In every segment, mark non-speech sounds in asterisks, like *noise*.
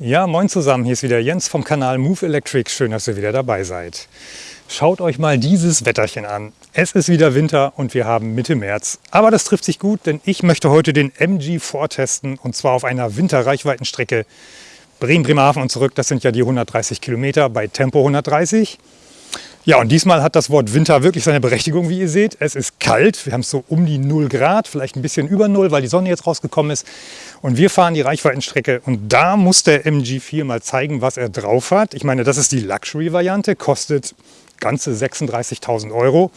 Ja, moin zusammen, hier ist wieder Jens vom Kanal Move Electric. Schön, dass ihr wieder dabei seid. Schaut euch mal dieses Wetterchen an. Es ist wieder Winter und wir haben Mitte März. Aber das trifft sich gut, denn ich möchte heute den MG vortesten und zwar auf einer Winterreichweitenstrecke Bremen-Bremerhaven und zurück. Das sind ja die 130 Kilometer bei Tempo 130. Ja, und diesmal hat das Wort Winter wirklich seine Berechtigung, wie ihr seht. Es ist kalt, wir haben es so um die 0 Grad, vielleicht ein bisschen über 0, weil die Sonne jetzt rausgekommen ist. Und wir fahren die Reichweitenstrecke und da muss der MG4 mal zeigen, was er drauf hat. Ich meine, das ist die Luxury-Variante, kostet ganze 36.000 Euro.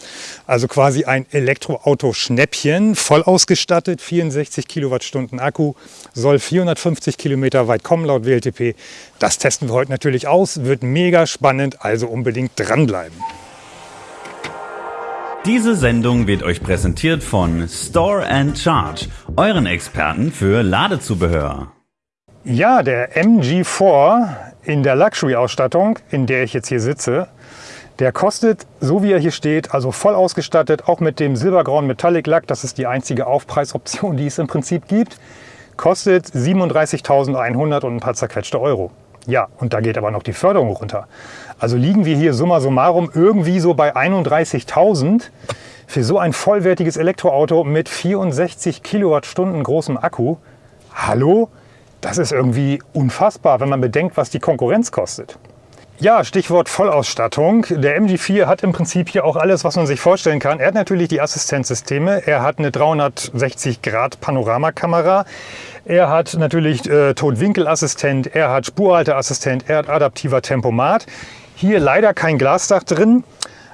Also quasi ein Elektroauto-Schnäppchen, voll ausgestattet, 64 Kilowattstunden Akku, soll 450 Kilometer weit kommen laut WLTP. Das testen wir heute natürlich aus, wird mega spannend, also unbedingt dranbleiben. Diese Sendung wird euch präsentiert von Store and Charge, euren Experten für Ladezubehör. Ja, der MG4 in der Luxury-Ausstattung, in der ich jetzt hier sitze, der kostet, so wie er hier steht, also voll ausgestattet, auch mit dem silbergrauen Metallic Lack, das ist die einzige Aufpreisoption, die es im Prinzip gibt, kostet 37.100 und ein paar zerquetschte Euro. Ja, und da geht aber noch die Förderung runter. Also liegen wir hier summa summarum irgendwie so bei 31.000 für so ein vollwertiges Elektroauto mit 64 Kilowattstunden großem Akku. Hallo? Das ist irgendwie unfassbar, wenn man bedenkt, was die Konkurrenz kostet. Ja, Stichwort Vollausstattung. Der MG4 hat im Prinzip hier auch alles, was man sich vorstellen kann. Er hat natürlich die Assistenzsysteme. Er hat eine 360 Grad Panoramakamera. Er hat natürlich äh, Totwinkelassistent. Er hat Spurhalteassistent. Er hat adaptiver Tempomat. Hier leider kein Glasdach drin.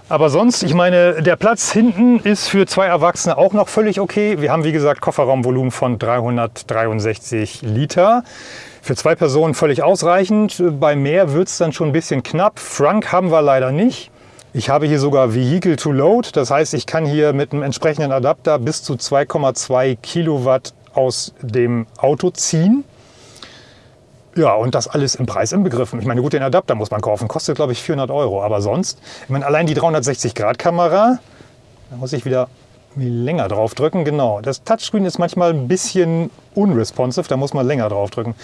Aber sonst, ich meine, der Platz hinten ist für zwei Erwachsene auch noch völlig okay. Wir haben, wie gesagt, Kofferraumvolumen von 363 Liter. Für zwei Personen völlig ausreichend. Bei mehr wird es dann schon ein bisschen knapp. Frunk haben wir leider nicht. Ich habe hier sogar Vehicle to Load. Das heißt, ich kann hier mit einem entsprechenden Adapter bis zu 2,2 Kilowatt aus dem Auto ziehen. Ja, und das alles im Preis inbegriffen. Ich meine, gut, den Adapter muss man kaufen. Kostet, glaube ich, 400 Euro. Aber sonst, ich meine, allein die 360-Grad-Kamera, da muss ich wieder länger drauf drücken, genau. Das Touchscreen ist manchmal ein bisschen unresponsive, da muss man länger drauf drücken.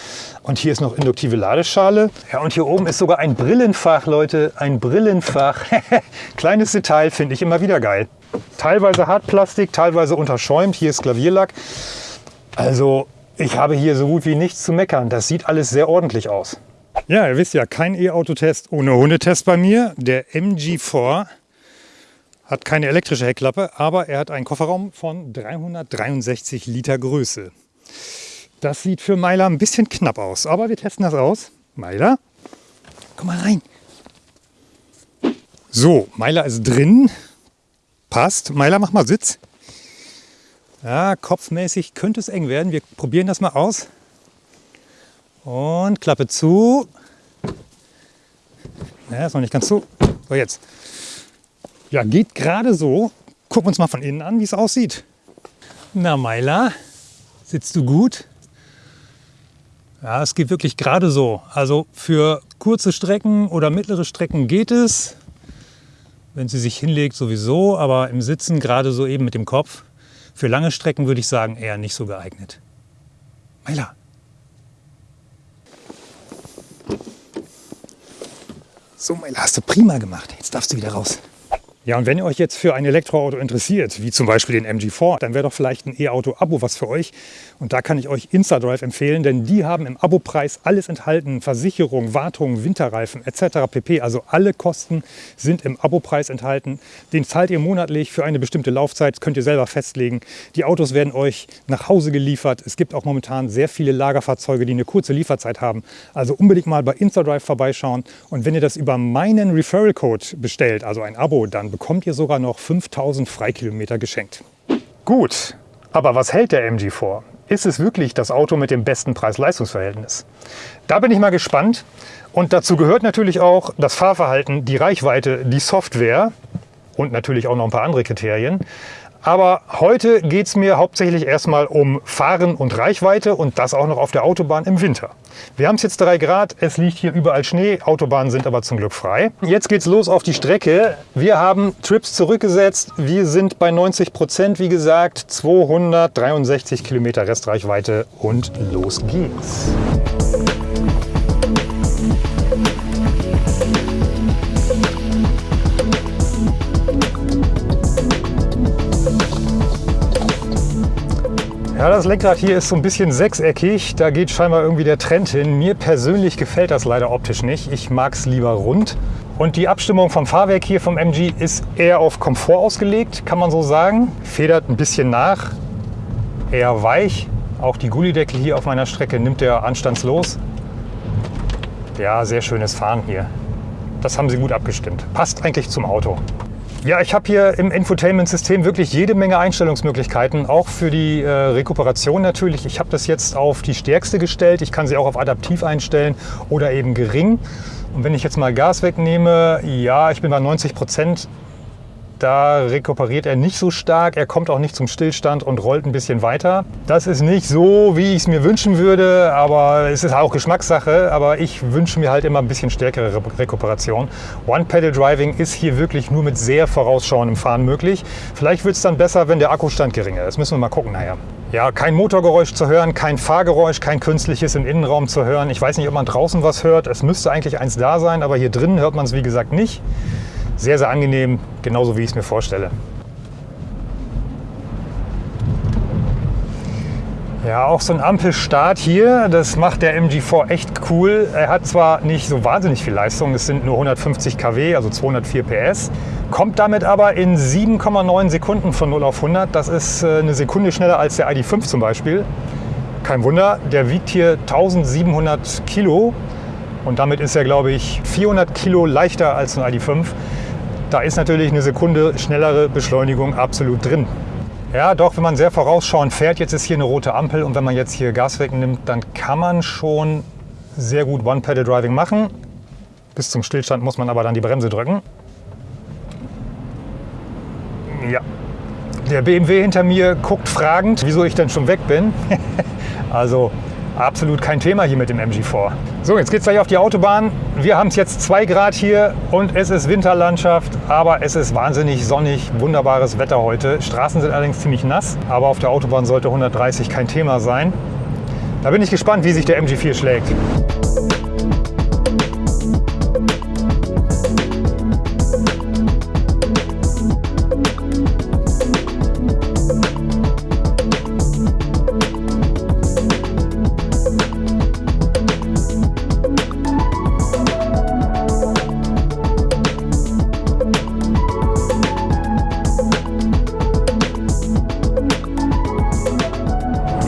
Und hier ist noch induktive Ladeschale. Ja, und hier oben ist sogar ein Brillenfach, Leute, ein Brillenfach. *laughs* Kleines Detail, finde ich immer wieder geil. Teilweise Hartplastik, teilweise unterschäumt. Hier ist Klavierlack. Also, ich habe hier so gut wie nichts zu meckern. Das sieht alles sehr ordentlich aus. Ja, ihr wisst ja, kein E-Auto-Test ohne Hundetest bei mir. Der MG4 hat keine elektrische Heckklappe, aber er hat einen Kofferraum von 363 Liter Größe. Das sieht für Meiler ein bisschen knapp aus, aber wir testen das aus. Meiler, komm mal rein. So, Meiler ist drin. Passt. Meiler, mach mal Sitz. Ja, kopfmäßig könnte es eng werden. Wir probieren das mal aus. Und Klappe zu. Ja, ist noch nicht ganz zu. So, jetzt. Ja, geht gerade so. Gucken wir uns mal von innen an, wie es aussieht. Na, Meiler, sitzt du gut? Ja, es geht wirklich gerade so. Also für kurze Strecken oder mittlere Strecken geht es. Wenn sie sich hinlegt, sowieso, aber im Sitzen gerade so eben mit dem Kopf. Für lange Strecken würde ich sagen, eher nicht so geeignet. Meiler. So, Meiler, hast du prima gemacht. Jetzt darfst du wieder raus. Ja, und wenn ihr euch jetzt für ein Elektroauto interessiert, wie zum Beispiel den MG4, dann wäre doch vielleicht ein E-Auto-Abo was für euch. Und da kann ich euch InstaDrive empfehlen, denn die haben im Abo-Preis alles enthalten. Versicherung, Wartung, Winterreifen etc. pp. Also alle Kosten sind im Abo-Preis enthalten. Den zahlt ihr monatlich für eine bestimmte Laufzeit, könnt ihr selber festlegen. Die Autos werden euch nach Hause geliefert. Es gibt auch momentan sehr viele Lagerfahrzeuge, die eine kurze Lieferzeit haben. Also unbedingt mal bei InstaDrive vorbeischauen. Und wenn ihr das über meinen Referral-Code bestellt, also ein Abo, dann bekommt ihr sogar noch 5000 Freikilometer geschenkt. Gut, aber was hält der MG vor? Ist es wirklich das Auto mit dem besten Preis-Leistungs-Verhältnis? Da bin ich mal gespannt. Und dazu gehört natürlich auch das Fahrverhalten, die Reichweite, die Software und natürlich auch noch ein paar andere Kriterien. Aber heute geht es mir hauptsächlich erstmal um Fahren und Reichweite und das auch noch auf der Autobahn im Winter. Wir haben es jetzt 3 Grad, es liegt hier überall Schnee, Autobahnen sind aber zum Glück frei. Jetzt geht's los auf die Strecke. Wir haben Trips zurückgesetzt, wir sind bei 90 Prozent, wie gesagt, 263 Kilometer Restreichweite und los geht's. Ja, das Lenkrad hier ist so ein bisschen sechseckig. Da geht scheinbar irgendwie der Trend hin. Mir persönlich gefällt das leider optisch nicht. Ich mag es lieber rund. Und die Abstimmung vom Fahrwerk hier vom MG ist eher auf Komfort ausgelegt, kann man so sagen. Federt ein bisschen nach, eher weich. Auch die Gullideckel hier auf meiner Strecke nimmt er anstandslos. Ja, sehr schönes Fahren hier. Das haben sie gut abgestimmt. Passt eigentlich zum Auto. Ja, ich habe hier im Infotainment-System wirklich jede Menge Einstellungsmöglichkeiten, auch für die äh, Rekuperation natürlich. Ich habe das jetzt auf die stärkste gestellt. Ich kann sie auch auf adaptiv einstellen oder eben gering. Und wenn ich jetzt mal Gas wegnehme, ja, ich bin bei 90 Prozent. Da rekuperiert er nicht so stark, er kommt auch nicht zum Stillstand und rollt ein bisschen weiter. Das ist nicht so, wie ich es mir wünschen würde, aber es ist auch Geschmackssache. Aber ich wünsche mir halt immer ein bisschen stärkere Re Rekuperation. One-Pedal-Driving ist hier wirklich nur mit sehr vorausschauendem Fahren möglich. Vielleicht wird es dann besser, wenn der Akkustand geringer ist. Müssen wir mal gucken nachher. Ja, kein Motorgeräusch zu hören, kein Fahrgeräusch, kein künstliches im Innenraum zu hören. Ich weiß nicht, ob man draußen was hört. Es müsste eigentlich eins da sein, aber hier drinnen hört man es wie gesagt nicht. Sehr, sehr angenehm, genauso wie ich es mir vorstelle. Ja, auch so ein Ampelstart hier, das macht der MG4 echt cool. Er hat zwar nicht so wahnsinnig viel Leistung, es sind nur 150 kW, also 204 PS, kommt damit aber in 7,9 Sekunden von 0 auf 100. Das ist äh, eine Sekunde schneller als der ID.5 zum Beispiel. Kein Wunder, der wiegt hier 1700 Kilo und damit ist er, glaube ich, 400 Kilo leichter als ein ID.5. Da ist natürlich eine Sekunde schnellere Beschleunigung absolut drin. Ja, doch, wenn man sehr vorausschauend fährt, jetzt ist hier eine rote Ampel und wenn man jetzt hier Gas wegnimmt, dann kann man schon sehr gut One-Pedal-Driving machen. Bis zum Stillstand muss man aber dann die Bremse drücken. Ja, der BMW hinter mir guckt fragend, wieso ich denn schon weg bin. *laughs* also absolut kein Thema hier mit dem MG4. So, jetzt geht es gleich auf die Autobahn. Wir haben es jetzt 2 Grad hier und es ist Winterlandschaft, aber es ist wahnsinnig sonnig, wunderbares Wetter heute. Straßen sind allerdings ziemlich nass, aber auf der Autobahn sollte 130 kein Thema sein. Da bin ich gespannt, wie sich der MG4 schlägt.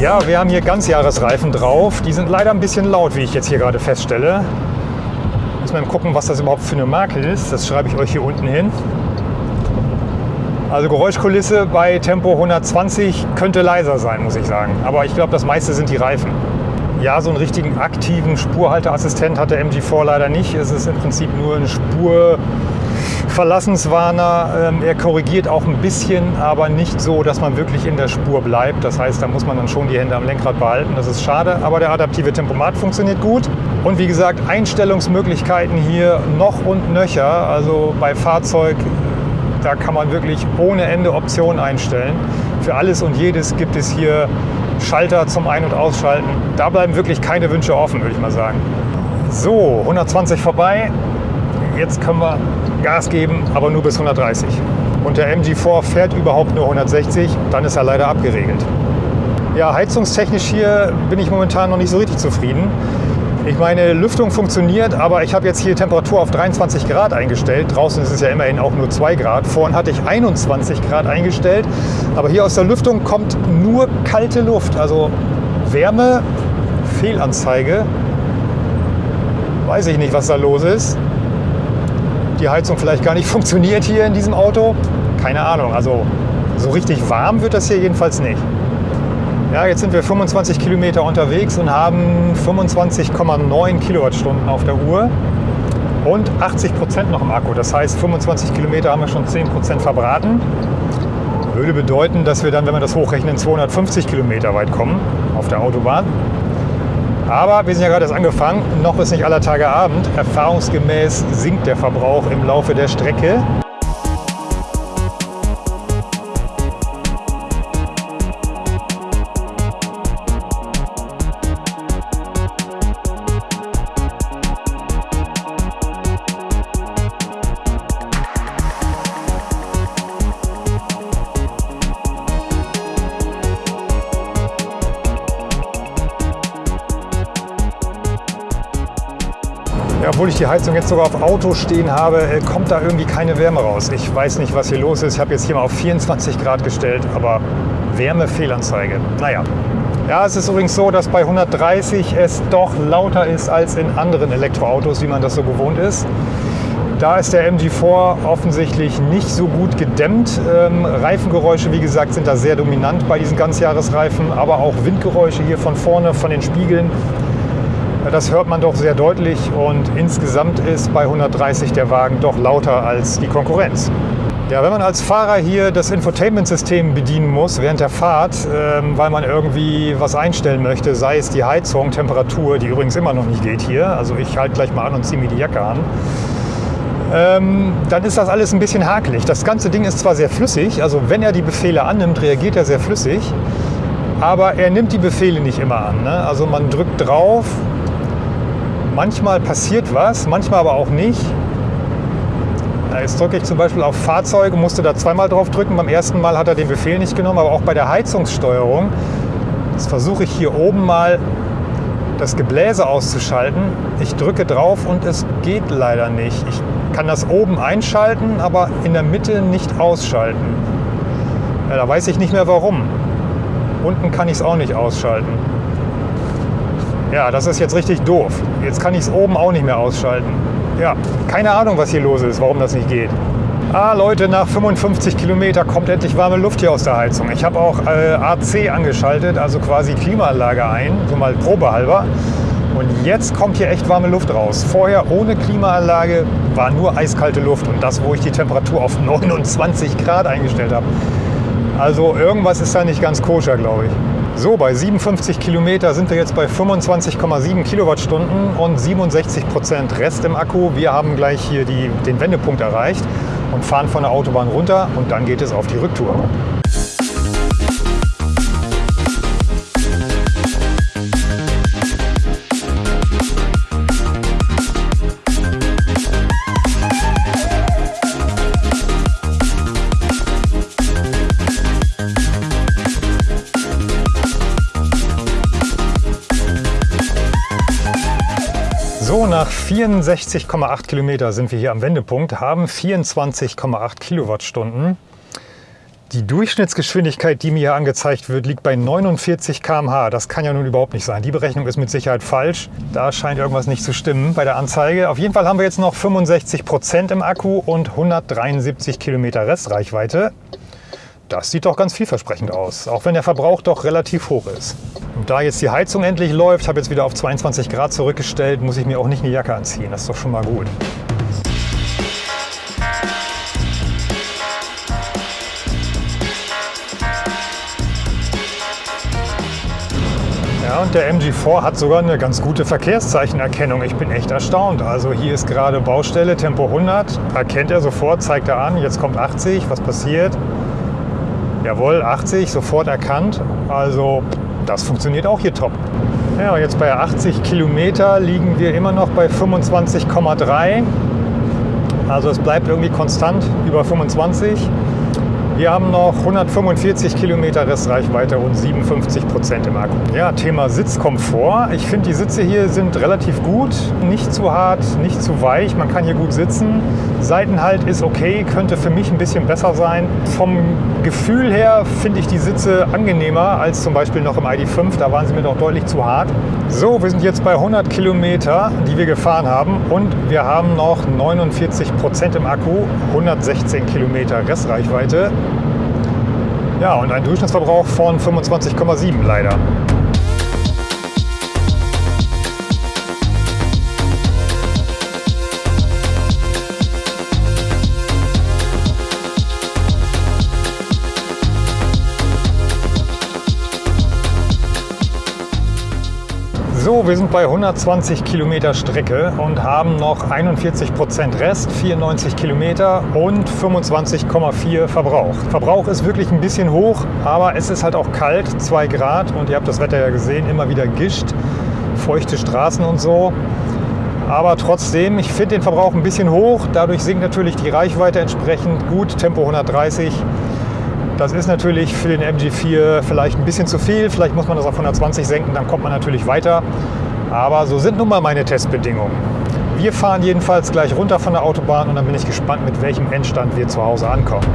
Ja, wir haben hier Ganzjahresreifen drauf. Die sind leider ein bisschen laut, wie ich jetzt hier gerade feststelle. Muss man gucken, was das überhaupt für eine Marke ist. Das schreibe ich euch hier unten hin. Also Geräuschkulisse bei Tempo 120 könnte leiser sein, muss ich sagen. Aber ich glaube, das meiste sind die Reifen. Ja, so einen richtigen aktiven Spurhalteassistent hat der MG4 leider nicht. Es ist im Prinzip nur ein Spur Verlassenswarner. Ähm, er korrigiert auch ein bisschen, aber nicht so, dass man wirklich in der Spur bleibt. Das heißt, da muss man dann schon die Hände am Lenkrad behalten. Das ist schade, aber der adaptive Tempomat funktioniert gut. Und wie gesagt, Einstellungsmöglichkeiten hier noch und nöcher. Also bei Fahrzeug, da kann man wirklich ohne Ende Optionen einstellen. Für alles und jedes gibt es hier Schalter zum Ein- und Ausschalten. Da bleiben wirklich keine Wünsche offen, würde ich mal sagen. So, 120 vorbei. Jetzt können wir Gas geben, aber nur bis 130. Und der MG4 fährt überhaupt nur 160, dann ist er leider abgeregelt. Ja, heizungstechnisch hier bin ich momentan noch nicht so richtig zufrieden. Ich meine, Lüftung funktioniert, aber ich habe jetzt hier Temperatur auf 23 Grad eingestellt. Draußen ist es ja immerhin auch nur 2 Grad. Vorhin hatte ich 21 Grad eingestellt. Aber hier aus der Lüftung kommt nur kalte Luft. Also Wärme, Fehlanzeige. Weiß ich nicht, was da los ist die Heizung vielleicht gar nicht *laughs* funktioniert hier in diesem Auto. Keine Ahnung, also so richtig warm wird das hier jedenfalls nicht. Ja, jetzt sind wir 25 Kilometer unterwegs und haben 25,9 Kilowattstunden auf der Uhr und 80 Prozent noch im Akku. Das heißt, 25 Kilometer haben wir schon 10 Prozent verbraten. Würde bedeuten, dass wir dann, wenn wir das hochrechnen, 250 Kilometer weit kommen auf der Autobahn. Aber wir sind ja gerade erst angefangen, noch ist nicht aller Tage Abend. Erfahrungsgemäß sinkt der Verbrauch im Laufe der Strecke. Ja, obwohl ich die Heizung jetzt sogar auf Auto stehen habe, äh, kommt da irgendwie keine Wärme raus. Ich weiß nicht, was hier los ist. Ich habe jetzt hier mal auf 24 Grad gestellt, aber Wärmefehlanzeige. Naja. Ja, es ist übrigens so, dass bei 130 es doch lauter ist als in anderen Elektroautos, wie man das so gewohnt ist. Da ist der MG4 offensichtlich nicht so gut gedämmt. Ähm, Reifengeräusche, wie gesagt, sind da sehr dominant bei diesen Ganzjahresreifen, aber auch Windgeräusche hier von vorne, von den Spiegeln. Das hört man doch sehr deutlich und insgesamt ist bei 130 der Wagen doch lauter als die Konkurrenz. Ja, wenn man als Fahrer hier das Infotainment-System bedienen muss während der Fahrt, ähm, weil man irgendwie was einstellen möchte, sei es die Heizung, Temperatur, die übrigens immer noch nicht geht hier, also ich halte gleich mal an und ziehe mir die Jacke an, ähm, dann ist das alles ein bisschen hakelig. Das ganze Ding ist zwar sehr flüssig, also wenn er die Befehle annimmt, reagiert er sehr flüssig, aber er nimmt die Befehle nicht immer an. Ne? Also man drückt drauf, manchmal passiert was, manchmal aber auch nicht. Jetzt drücke ich zum Beispiel auf Fahrzeuge, musste da zweimal drauf drücken. Beim ersten Mal hat er den Befehl nicht genommen, aber auch bei der Heizungssteuerung. Jetzt versuche ich hier oben mal das Gebläse auszuschalten. Ich drücke drauf und es geht leider nicht. Ich kann das oben einschalten, aber in der Mitte nicht ausschalten. Ja, da weiß ich nicht mehr warum. Unten kann ich es auch nicht ausschalten. Ja, das ist jetzt richtig doof. Jetzt kann ich es oben auch nicht mehr ausschalten. Ja, keine Ahnung, was hier los ist, warum das nicht geht. Ah, Leute, nach 55 Kilometer kommt endlich warme Luft hier aus der Heizung. Ich habe auch äh, AC angeschaltet, also quasi Klimaanlage ein, so mal probehalber. Und jetzt kommt hier echt warme Luft raus. Vorher ohne Klimaanlage war nur eiskalte Luft und das, wo ich die Temperatur auf 29 Grad eingestellt habe. Also irgendwas ist da nicht ganz koscher, glaube ich. So, bei 57 Kilometer sind wir jetzt bei 25,7 Kilowattstunden und 67 Prozent Rest im Akku. Wir haben gleich hier die, den Wendepunkt erreicht und fahren von der Autobahn runter und dann geht es auf die Rücktour. Nach 64,8 Kilometer sind wir hier am Wendepunkt, haben 24,8 Kilowattstunden. Die Durchschnittsgeschwindigkeit, die mir hier angezeigt wird, liegt bei 49 km/h. Das kann ja nun überhaupt nicht sein. Die Berechnung ist mit Sicherheit falsch. Da scheint irgendwas nicht zu stimmen bei der Anzeige. Auf jeden Fall haben wir jetzt noch 65 Prozent im Akku und 173 Kilometer Restreichweite. Das sieht doch ganz vielversprechend aus, auch wenn der Verbrauch doch relativ hoch ist. Und da jetzt die Heizung endlich läuft, habe jetzt wieder auf 22 Grad zurückgestellt, muss ich mir auch nicht eine Jacke anziehen. Das ist doch schon mal gut. Ja, und der MG4 hat sogar eine ganz gute Verkehrszeichenerkennung. Ich bin echt erstaunt. Also hier ist gerade Baustelle, Tempo 100. Erkennt er sofort, zeigt er an. Jetzt kommt 80. Was passiert? Jawohl, 80, sofort erkannt. Also das funktioniert auch hier top. Ja, jetzt bei 80 Kilometer liegen wir immer noch bei 25,3. Also es bleibt irgendwie konstant über 25. Wir haben noch 145 Kilometer Restreichweite und 57 Prozent im Akku. Ja, Thema Sitzkomfort. Ich finde, die Sitze hier sind relativ gut. Nicht zu hart, nicht zu weich. Man kann hier gut sitzen. Seitenhalt ist okay, könnte für mich ein bisschen besser sein. Vom Gefühl her finde ich die Sitze angenehmer als zum Beispiel noch im ID5. Da waren sie mir doch deutlich zu hart. So, wir sind jetzt bei 100 Kilometer, die wir gefahren haben. Und wir haben noch 49 Prozent im Akku, 116 Kilometer Restreichweite. Ja, und ein Durchschnittsverbrauch von 25,7 leider. Wir sind bei 120 Kilometer Strecke und haben noch 41 Prozent Rest, 94 Kilometer und 25,4 Verbrauch. Verbrauch ist wirklich ein bisschen hoch, aber es ist halt auch kalt, 2 Grad und ihr habt das Wetter ja gesehen, immer wieder gischt, feuchte Straßen und so. Aber trotzdem, ich finde den Verbrauch ein bisschen hoch. Dadurch sinkt natürlich die Reichweite entsprechend gut, Tempo 130. Das ist natürlich für den MG4 vielleicht ein bisschen zu viel. Vielleicht muss man das auf 120 senken, dann kommt man natürlich weiter. Aber so sind nun mal meine Testbedingungen. Wir fahren jedenfalls gleich runter von der Autobahn und dann bin ich gespannt, mit welchem Endstand wir zu Hause ankommen.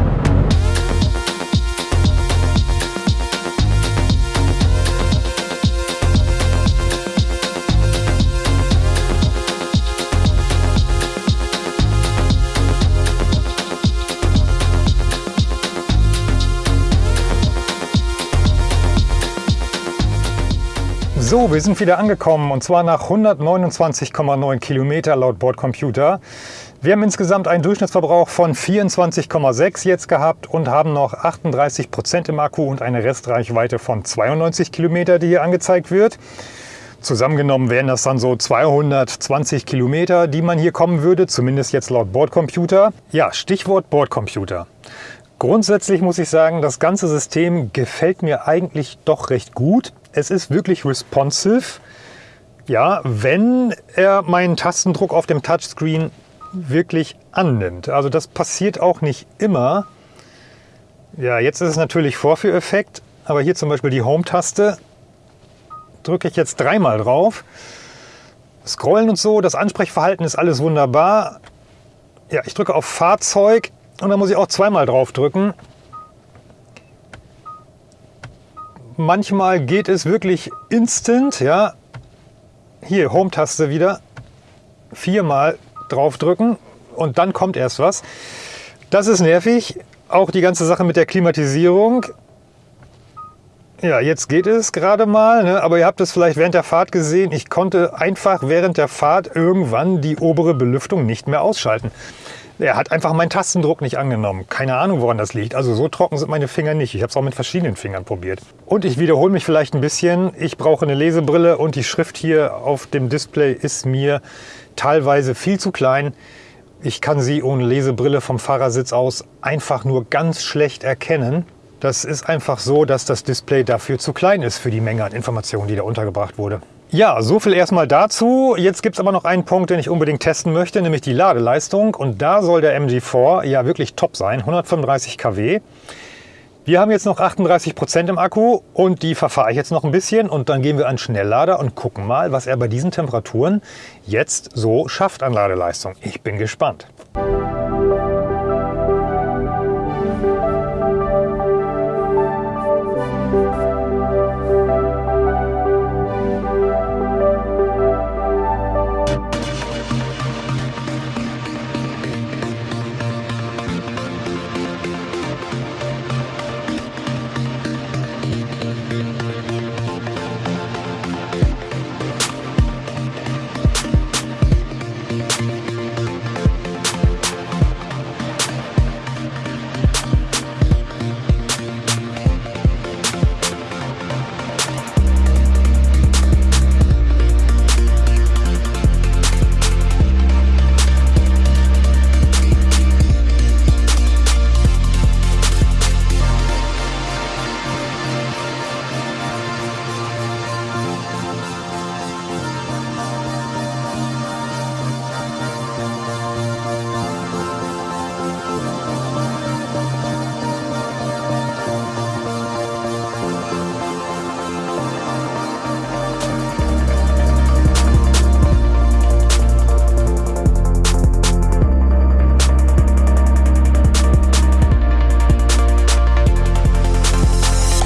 So, wir sind wieder angekommen und zwar nach 129,9 Kilometer laut Bordcomputer. Wir haben insgesamt einen Durchschnittsverbrauch von 24,6 jetzt gehabt und haben noch 38 Prozent im Akku und eine Restreichweite von 92 Kilometer, die hier angezeigt wird. Zusammengenommen wären das dann so 220 Kilometer, die man hier kommen würde, zumindest jetzt laut Bordcomputer. Ja, Stichwort Bordcomputer. Grundsätzlich muss ich sagen, das ganze System gefällt mir eigentlich doch recht gut es ist wirklich responsive. Ja, wenn er meinen Tastendruck auf dem Touchscreen wirklich annimmt. Also das passiert auch nicht immer. Ja, jetzt ist es natürlich Vorführeffekt, aber hier zum Beispiel die Home-Taste drücke ich jetzt dreimal drauf. Scrollen und so, das Ansprechverhalten ist alles wunderbar. Ja, ich drücke auf Fahrzeug und dann muss ich auch zweimal drauf drücken. Manchmal geht es wirklich instant. Ja. Hier, Home-Taste wieder. Viermal draufdrücken und dann kommt erst was. Das ist nervig. Auch die ganze Sache mit der Klimatisierung. Ja, jetzt geht es gerade mal, ne? aber ihr habt es vielleicht während der Fahrt gesehen. Ich konnte einfach während der Fahrt irgendwann die obere Belüftung nicht mehr ausschalten. Er hat einfach meinen Tastendruck nicht angenommen. Keine Ahnung, woran das liegt. Also so trocken sind meine Finger nicht. Ich habe es auch mit verschiedenen Fingern probiert. Und ich wiederhole mich vielleicht ein bisschen. Ich brauche eine Lesebrille und die Schrift hier auf dem Display ist mir teilweise viel zu klein. Ich kann sie ohne Lesebrille vom Fahrersitz aus einfach nur ganz schlecht erkennen. Das ist einfach so, dass das Display dafür zu klein ist für die Menge an Informationen, die da untergebracht wurde. Ja, so viel erstmal dazu. Jetzt gibt es aber noch einen Punkt, den ich unbedingt testen möchte, nämlich die Ladeleistung. Und da soll der MG4 ja wirklich top sein, 135 kW. Wir haben jetzt noch 38 Prozent im Akku und die verfahre ich jetzt noch ein bisschen und dann gehen wir an Schnelllader und gucken mal, was er bei diesen Temperaturen jetzt so schafft an Ladeleistung. Ich bin gespannt.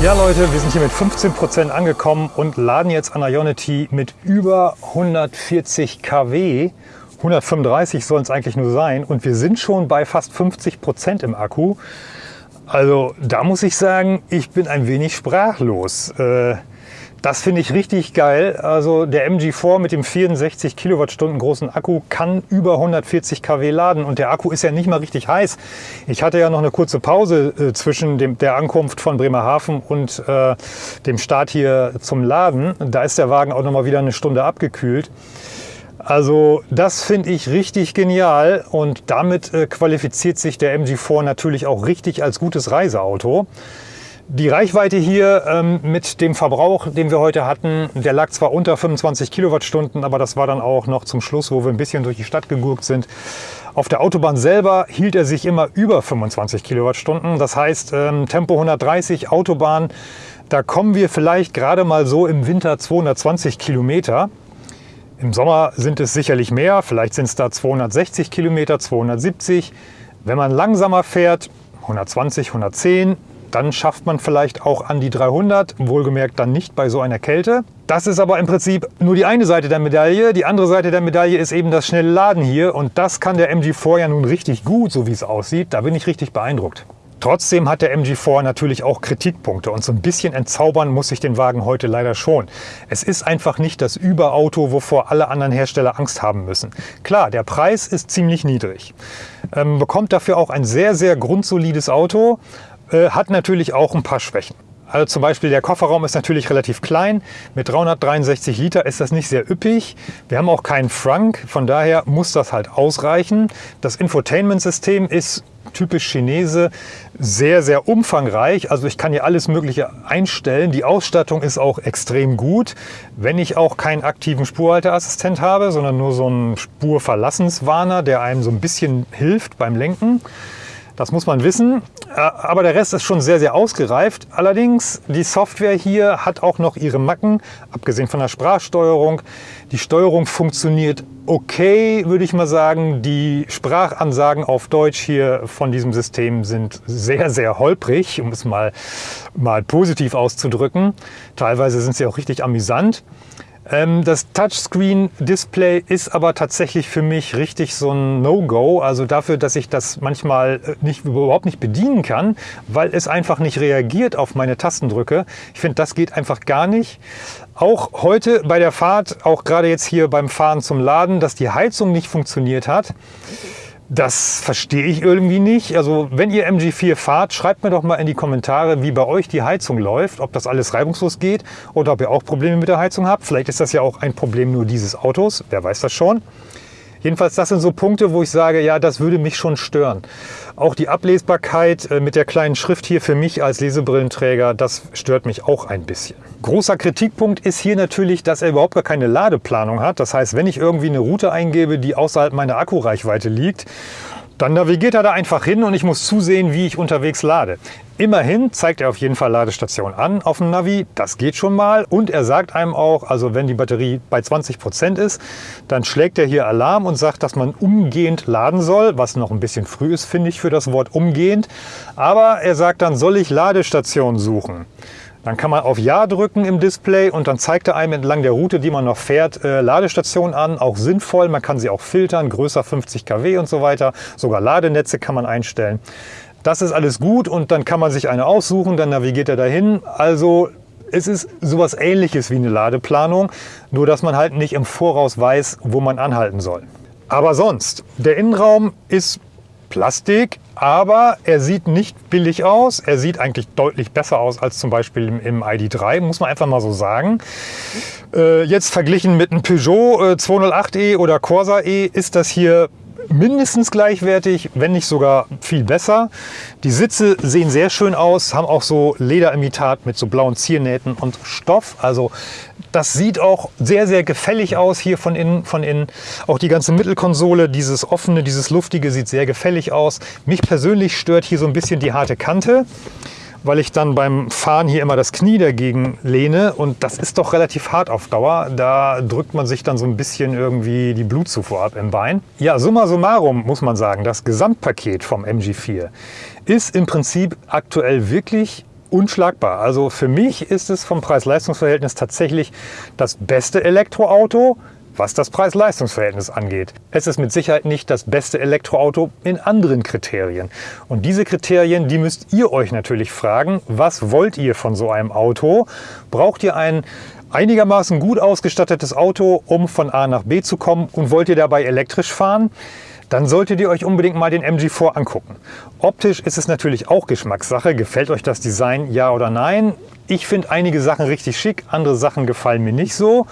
Ja Leute, wir sind hier mit 15% angekommen und laden jetzt an Ionity mit über 140 kW. 135 sollen es eigentlich nur sein und wir sind schon bei fast 50% im Akku. Also da muss ich sagen, ich bin ein wenig sprachlos. Äh, das finde ich richtig geil. Also der MG4 mit dem 64 Kilowattstunden großen Akku kann über 140 kW laden und der Akku ist ja nicht mal richtig heiß. Ich hatte ja noch eine kurze Pause äh, zwischen dem, der Ankunft von Bremerhaven und äh, dem Start hier zum Laden. Da ist der Wagen auch noch mal wieder eine Stunde abgekühlt. Also das finde ich richtig genial und damit äh, qualifiziert sich der MG4 natürlich auch richtig als gutes Reiseauto. Die Reichweite hier ähm, mit dem Verbrauch, den wir heute hatten, der lag zwar unter 25 Kilowattstunden, aber das war dann auch noch zum Schluss, wo wir ein bisschen durch die Stadt gegurkt sind. Auf der Autobahn selber hielt er sich immer über 25 Kilowattstunden. Das heißt, ähm, Tempo 130 Autobahn, da kommen wir vielleicht gerade mal so im Winter 220 Kilometer. Im Sommer sind es sicherlich mehr, vielleicht sind es da 260 Kilometer, 270. Wenn man langsamer fährt, 120, 110, dann schafft man vielleicht auch an die 300, wohlgemerkt dann nicht bei so einer Kälte. Das ist aber im Prinzip nur die eine Seite der Medaille. Die andere Seite der Medaille ist eben das schnelle Laden hier und das kann der MG4 ja nun richtig gut, so wie es aussieht. Da bin ich richtig beeindruckt. Trotzdem hat der MG4 natürlich auch Kritikpunkte und so ein bisschen entzaubern muss sich den Wagen heute leider schon. Es ist einfach nicht das Überauto, wovor alle anderen Hersteller Angst haben müssen. Klar, der Preis ist ziemlich niedrig, ähm, bekommt dafür auch ein sehr, sehr grundsolides Auto, äh, hat natürlich auch ein paar Schwächen. Also zum Beispiel der Kofferraum ist natürlich relativ klein. Mit 363 Liter ist das nicht sehr üppig. Wir haben auch keinen Frank, von daher muss das halt ausreichen. Das Infotainment-System ist typisch Chinese sehr, sehr umfangreich. Also ich kann hier alles Mögliche einstellen. Die Ausstattung ist auch extrem gut. Wenn ich auch keinen aktiven Spurhalteassistent habe, sondern nur so einen Spurverlassenswarner, der einem so ein bisschen hilft beim Lenken. Das muss man wissen, äh, aber der Rest ist schon sehr, sehr ausgereift. Allerdings, die Software hier hat auch noch ihre Macken, abgesehen von der Sprachsteuerung. Die Steuerung funktioniert okay, würde ich mal sagen. Die Sprachansagen auf Deutsch hier von diesem System sind sehr, sehr holprig, um es mal, mal positiv auszudrücken. Teilweise sind sie auch richtig amüsant. Ähm, das Touchscreen-Display ist aber tatsächlich für mich richtig so ein No-Go. Also dafür, dass ich das manchmal äh, nicht, überhaupt nicht bedienen kann, weil es einfach nicht reagiert auf meine Tastendrücke. Ich finde, das geht einfach gar nicht. Auch heute bei der Fahrt, auch gerade jetzt hier beim Fahren zum Laden, dass die Heizung nicht funktioniert hat. Das verstehe ich irgendwie nicht. Also wenn ihr MG4 fahrt, schreibt mir doch mal in die Kommentare, wie bei euch die Heizung läuft, ob das alles reibungslos geht oder ob ihr auch Probleme mit der Heizung habt. Vielleicht ist das ja auch ein Problem nur dieses Autos, wer weiß das schon. Jedenfalls, das sind so Punkte, wo ich sage, ja, das würde mich schon stören. Auch die Ablesbarkeit äh, mit der kleinen Schrift hier für mich als Lesebrillenträger, das stört mich auch ein bisschen. Großer Kritikpunkt ist hier natürlich, dass er überhaupt gar keine Ladeplanung hat. Das heißt, wenn ich irgendwie eine Route eingebe, die außerhalb meiner Akkureichweite liegt dann navigiert er da einfach hin und ich muss zusehen, wie ich unterwegs lade. Immerhin zeigt er auf jeden Fall Ladestation an auf dem Navi, das geht schon mal. Und er sagt einem auch, also wenn die Batterie bei 20 Prozent ist, dann schlägt er hier Alarm und sagt, dass man umgehend laden soll, was noch ein bisschen früh ist, finde ich, für das Wort umgehend. Aber er sagt dann, soll ich Ladestation suchen? Dann kann man auf Ja drücken im Display und dann zeigt er einem entlang der Route, die man noch fährt, äh, Ladestationen an. Auch sinnvoll, man kann sie auch filtern, größer 50 kW und so weiter. Sogar Ladenetze kann man einstellen. Das ist alles gut und dann kann man sich eine aussuchen, dann navigiert er dahin. Also es ist sowas ähnliches wie eine Ladeplanung, nur dass man halt nicht im Voraus weiß, wo man anhalten soll. Aber sonst, der Innenraum ist Plastik, aber er sieht nicht billig aus. Er sieht eigentlich deutlich besser aus als zum Beispiel im, im ID3, muss man einfach mal so sagen. Äh, jetzt verglichen mit einem Peugeot äh, 208e oder Corsa E ist das hier mindestens gleichwertig, wenn nicht sogar viel besser. Die Sitze sehen sehr schön aus, haben auch so Lederimitat mit so blauen Ziernähten und Stoff. Also das sieht auch sehr, sehr gefällig aus hier von innen. Von innen. Auch die ganze Mittelkonsole, dieses offene, dieses luftige sieht sehr gefällig aus. Mich persönlich stört hier so ein bisschen die harte Kante weil ich dann beim Fahren hier immer das Knie dagegen lehne und das ist doch relativ hart auf Dauer. Da drückt man sich dann so ein bisschen irgendwie die Blutzufuhr ab im Bein. Ja, summa summarum muss man sagen, das Gesamtpaket vom MG4 ist im Prinzip aktuell wirklich unschlagbar. Also für mich ist es vom Preis-Leistungs-Verhältnis tatsächlich das beste Elektroauto, was das Preis-Leistungs-Verhältnis angeht. Es ist mit Sicherheit nicht das beste Elektroauto in anderen Kriterien. Und diese Kriterien, die müsst ihr euch natürlich fragen, was wollt ihr von so einem Auto? Braucht ihr ein einigermaßen gut ausgestattetes Auto, um von A nach B zu kommen und wollt ihr dabei elektrisch fahren? dann solltet ihr euch unbedingt mal den MG4 angucken. Optisch ist es natürlich auch Geschmackssache. Gefällt euch das Design, ja oder nein? Ich finde einige Sachen richtig schick, andere Sachen gefallen mir nicht so.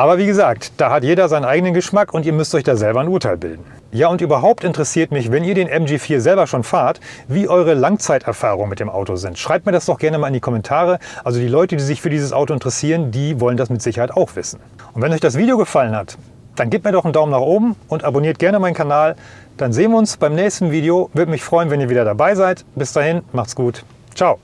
Aber wie gesagt, da hat jeder seinen eigenen Geschmack und ihr müsst euch da selber ein Urteil bilden. Ja, und überhaupt interessiert mich, wenn ihr den MG4 selber schon fahrt, wie eure Langzeiterfahrungen mit dem Auto sind. Schreibt mir das doch gerne mal in die Kommentare. Also die Leute, die sich für dieses Auto interessieren, die wollen das mit Sicherheit auch wissen. Und wenn euch das Video gefallen hat, dann gebt mir doch einen Daumen nach oben und abonniert gerne meinen Kanal. Dann sehen wir uns beim nächsten Video. Würde mich freuen, wenn ihr wieder dabei seid. Bis dahin, macht's gut. Ciao.